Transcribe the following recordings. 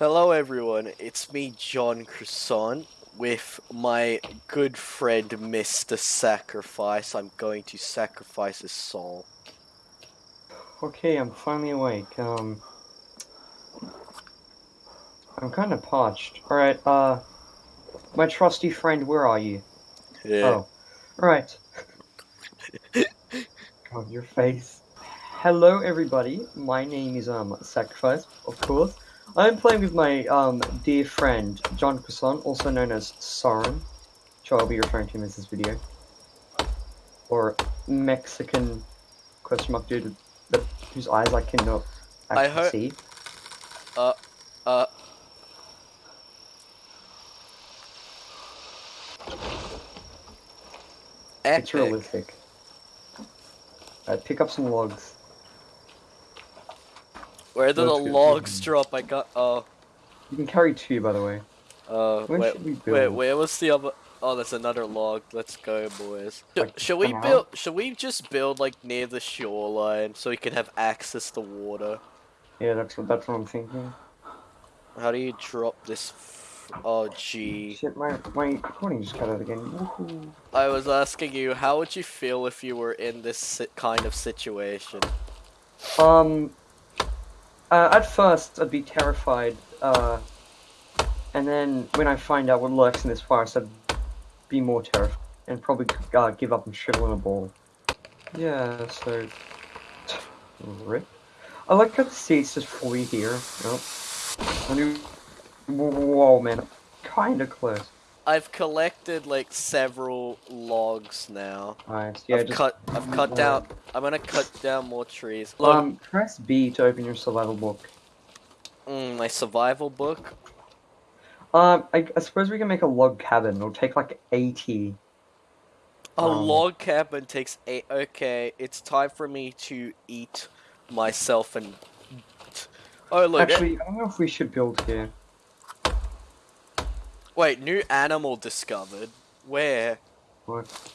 Hello, everyone. It's me, John Croissant, with my good friend, Mr. Sacrifice. I'm going to sacrifice his soul. Okay, I'm finally awake. Um, I'm kind of parched. All right, uh, my trusty friend, where are you? Yeah. Oh, all right. God, your face. Hello, everybody. My name is um Sacrifice, of course. I'm playing with my um dear friend John Croissant, also known as Soren, which I'll be referring to him as this video, or Mexican question mark dude that whose eyes I cannot I actually heard- see. Uh, It's epic. realistic. Alright, pick up some logs. Where did the logs drop? I got. Oh. You can carry two, by the way. Uh, When wait, should we wait, build? where was the other? Oh, there's another log. Let's go, boys. Like, should we come out? build? Should we just build like near the shoreline so we can have access to water? Yeah, that's what that's what I'm thinking. How do you drop this? F- oh, gee. Shit, my my recording just cut out again. I was asking you, how would you feel if you were in this kind of situation? Um, uh, at first I'd be terrified. Uh, and then when I find out what lurks in this forest, I'd be more terrified and probably uh, give up and shrivel in a ball. Yeah, so rip. I like how the seat's just fully here. Yep. Knew. Whoa, man, kind of close. I've collected like several logs now. Nice. Yeah, I've just cut. I've cut down. I'm gonna cut down more trees. Look, um press B to open your survival book. mm, my survival book. Um, I, I suppose we can make a log cabin. It'll take like eighty. A Um, log cabin takes eight. Okay, it's time for me to eat myself and. Oh look! Actually, I don't know if we should build here. Wait, new animal discovered. Where? What?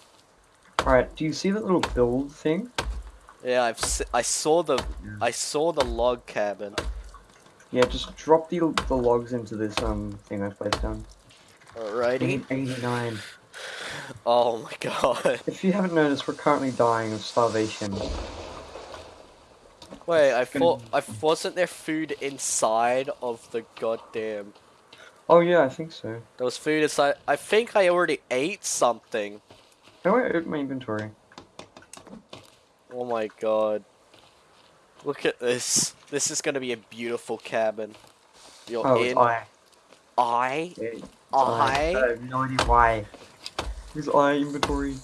Alright, do you see that little build thing? Yeah, I've I saw the Yeah. I saw the log cabin. Yeah, just drop the the logs into this um thing I've placed down. Alrighty. 89. Oh my god. If you haven't noticed, we're currently dying of starvation. Wait, I thought I wasn't there food inside of the goddamn. Oh yeah, I think so. There was food inside. I think I already ate something. Do I open my inventory? Oh my god. Look at this. This is gonna be a beautiful cabin. You're Oh, in. I. I. Yeah, I. I have no idea why. Where's I inventory?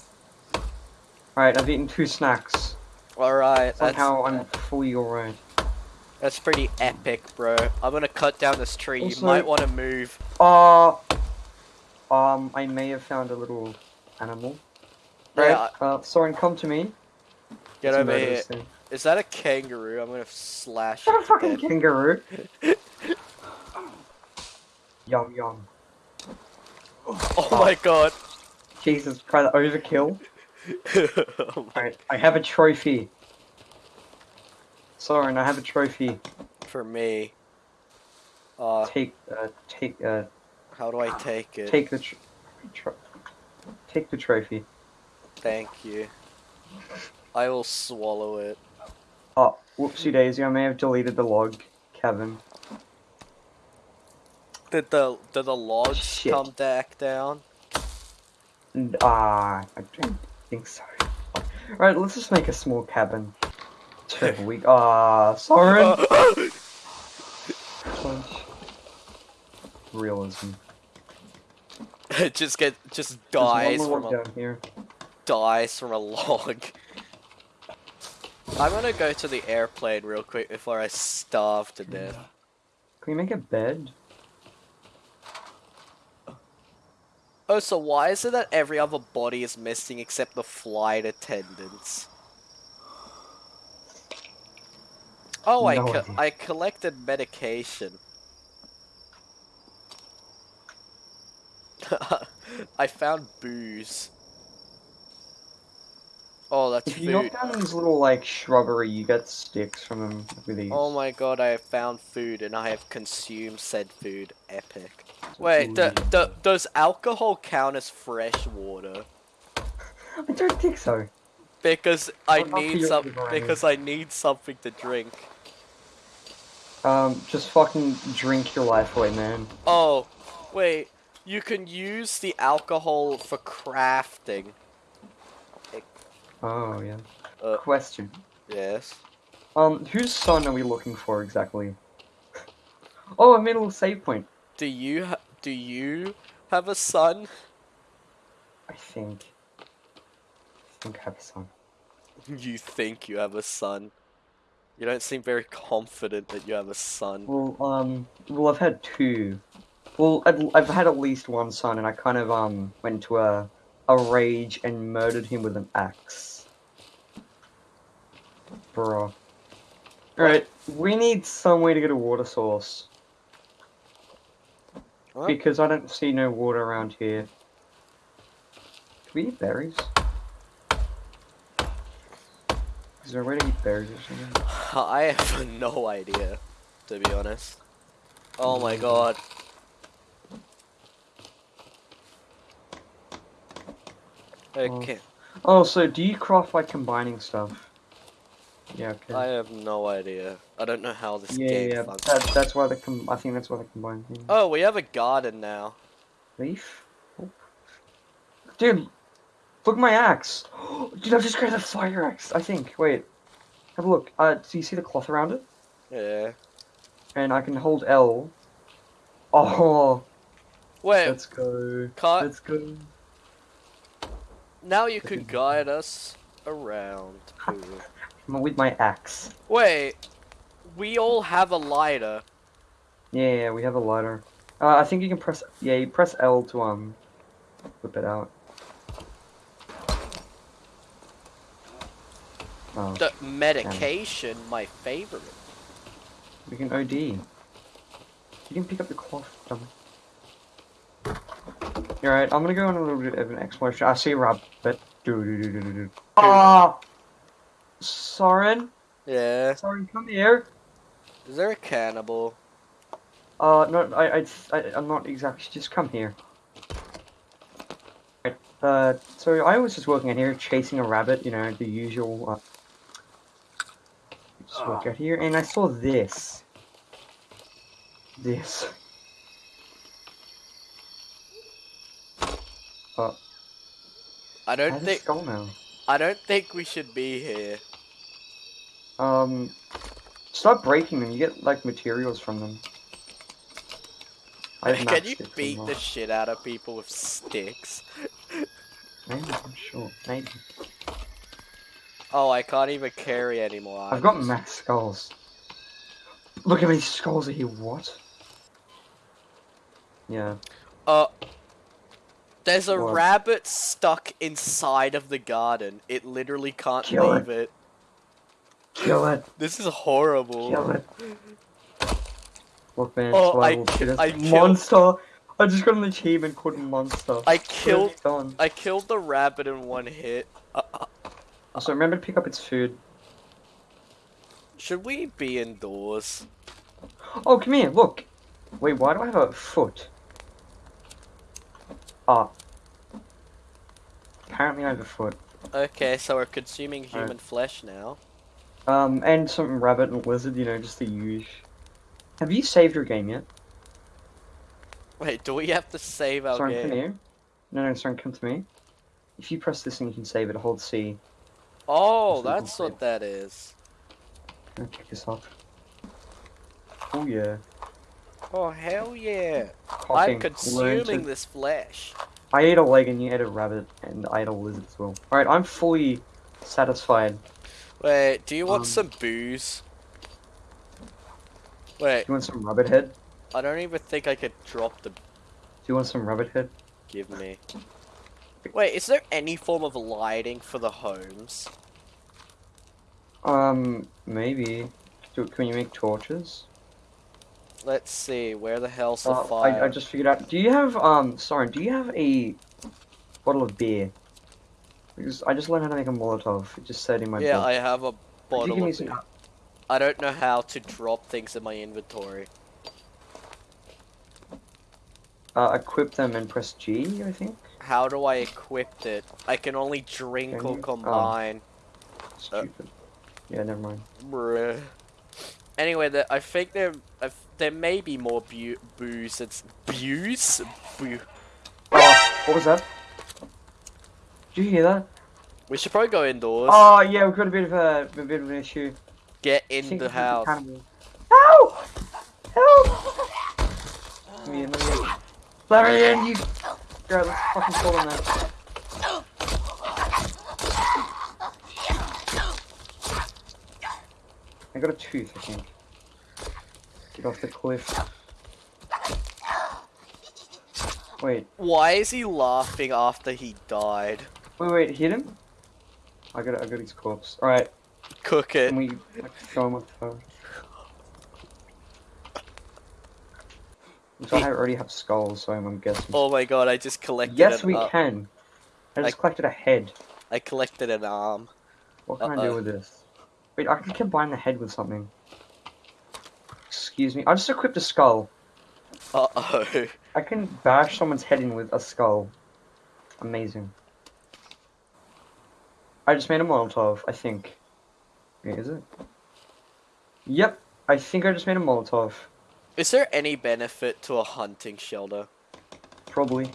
Alright, I've eaten two snacks. Alright, that's Somehow I'm fully alright. That's pretty epic, bro. I'm gonna cut down this tree. you might want to move. Uh, um, I may have found a little animal. Right, Yeah, uh, Soren, come to me. get Let's over here. Is that a kangaroo? I'm gonna slash Not a fucking death. kangaroo. yum yum. Oh my god. Jesus, try the overkill. oh Alright, I have a trophy. Soren, I have a trophy. For me. Uh, Take, uh, take, uh, how do I take it? take the, take the trophy. Thank you. I will swallow it. Oh, whoopsie daisy, I may have deleted the log, Kevin. Did the did the logs Shit. come back down? Ah, I don't think so. Alright, let's just make a small cabin. Terrible week. Ah, Soren! Punch. Realism. just get just dies from a down here. dies from a log. I'm gonna go to the airplane real quick before I starve to death. Can we make a bed? Oh, so why is it that every other body is missing except the flight attendants? Oh, I co- idea. I collected medication. I found booze. Oh, that's If you knock down these little like shrubbery, you get sticks from them with these. Oh my god, I have found food and I have consumed said food. Epic. Wait, d- d- does alcohol count as fresh water? I don't think so. Because I not need some. Because I need something to drink. Um, just fucking drink your life away, man. Oh, wait. You can use the alcohol for crafting. Oh yeah. Uh. Question. Yes. Um, whose son are we looking for exactly? Oh, I made a little save point. Do you ha- do you have a son? I think. I think I have a son. You think you have a son? You don't seem very confident that you have a son. Well, um, well, I've had two. Well, I've, I've had at least one son, and I kind of um went to a a rage and murdered him with an axe. Bro. Alright, we need some way to get a water source. What? Because I don't see no water around here. Can we eat berries? Is there a way to eat berries or something? I have no idea, to be honest. Oh my god. Okay, oh. oh, so do you craft by combining stuff? Yeah, okay. I have no idea. I don't know how this yeah, game yeah, functions. that, that's why they com- I think that's why they combine things. Oh, we have a garden now. Leaf? Oh. Dude, look at my axe! Dude, I've just created a fire axe, I think. Wait. Have a look. Uh, do you see the cloth around it? Yeah. And I can hold L. Oh, Wait, let's go. can't, Let's go. now you could guide us around. With my axe. Wait, we all have a lighter. Yeah, yeah, we have a lighter. Uh, I think you can press. Yeah, you press L to um, whip it out. Oh, The medication, my favorite. we can OD. You can pick up the cloth, dummy. Alright, I'm gonna go on a little bit of an exploration. I see a rabbit. Do do do do do do. Ah! Soren? Yeah. Soren, come here. Is there a cannibal? Uh, no, I, I, I, I'm not exactly. Just come here. Right, Uh, so I was just working in here, chasing a rabbit. You know, the usual. Uh, just work out here, and I saw this. This. I I don't think skull now. I don't think we should be here. Um, stop breaking them. You get like materials from them. I Can you beat the shit out of people with sticks? Maybe, I'm sure. Maybe. Oh, I can't even carry anymore. I've got max skulls. Look at these skulls are here. What? Yeah. Uh, there's a What? rabbit stuck inside of the garden. It literally can't Kill leave it. Kill it. This is horrible. Kill it. Look, man. Oh, I survival ki- shit is- I monster. I just got an achievement called monster. I killed I killed the rabbit in one hit. Uh, uh, Also, remember to pick up its food. should we be indoors? Oh, come here. Look. Wait, why do I have a foot? Ah. Apparently, I have a foot. Okay, so we're consuming human flesh now. Um, and some rabbit and lizard. You know, just the usual. Have you saved your game yet? Wait, do we have to save our Sorry, come here. No, no, sorry, come to me. If you press this thing, you can save it. Hold C. Oh, So we can that's what that is. Kick this off. Oh yeah. Oh hell yeah! Cocking. I'm Learn to- consuming this flesh. I ate a leg and you ate a rabbit and I ate a lizard as well. Alright, I'm fully satisfied. Wait, do you want Um, some booze? Wait, Do you want some rabbit head? I don't even think I could drop the Do you want some rabbit head? give me. Wait, is there any form of lighting for the homes? Um, maybe. Do, can you make torches? Let's see, where the hell's the Uh, fire? I, I just figured out. Do you have, um, sorry, do you have a bottle of beer? Because I just learned how to make a Molotov. It just said in my Yeah, book. I have a bottle of some- I don't know how to drop things in my inventory. uh, equip them and press G, I think. How do I equip it? I can only drink Can or you? Oh. combine. Stupid. yeah, never mind. Bruh. Anyway, the, I think there I f- there may be more bu- booze. It's booze. Boo. Oh, what was that? Did you hear that? We should probably go indoors. Oh yeah, we've got a bit of a, a bit of an issue. Get in the house. Help! Help! Let me in, let me in. Let me in, you. Alright, let's fucking pull on that. I got a tooth, I think. Get off the cliff. Wait, Why is he laughing after he died? wait, wait, hit him? I got, I got his corpse. Alright, Cook it. can we like, show him what the So I already have skulls, so I'm, I'm guessing. Oh my god! I just collected. yes, we can. I just I- collected a head. I collected an arm. What can I Uh-oh. do with this? Wait, I can combine the head with something. Excuse me. I just equipped a skull. Uh oh. I can bash someone's head in with a skull. Amazing. I just made a Molotov, I think. Wait, is it? Yep, I think I just made a Molotov. Is there any benefit to a hunting shelter? Probably.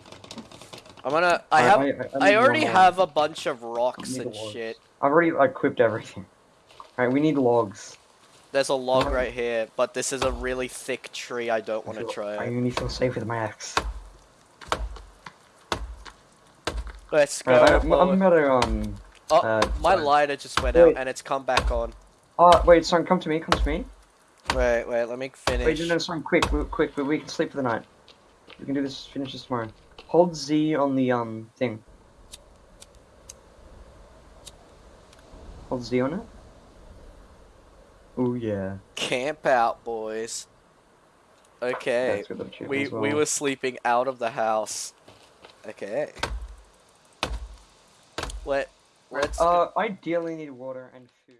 I'm gonna. I have. need I already have a bunch of rocks and logs. shit. I've already like, equipped everything. Alright, we need logs. There's a log Uh-huh. right here, but this is a really thick tree. I don't want to I try. it. only feel safe with my axe. Let's go. Alright, I'm. I'm gonna um. Oh, uh, My sorry. lighter just went Wait. out and it's come back on. Oh wait, son, come to me. Come to me. Wait, wait, let me Wait, finish. no, no, son, quick, we- quick. We, we can sleep for the night. We can do this. Finish this tomorrow. Hold Z on the um thing. Hold Z on it. Oh yeah. Camp out, boys. Okay. That's good achievement We well. we were sleeping out of the house. Okay. Let let's Uh, ideally need water and food.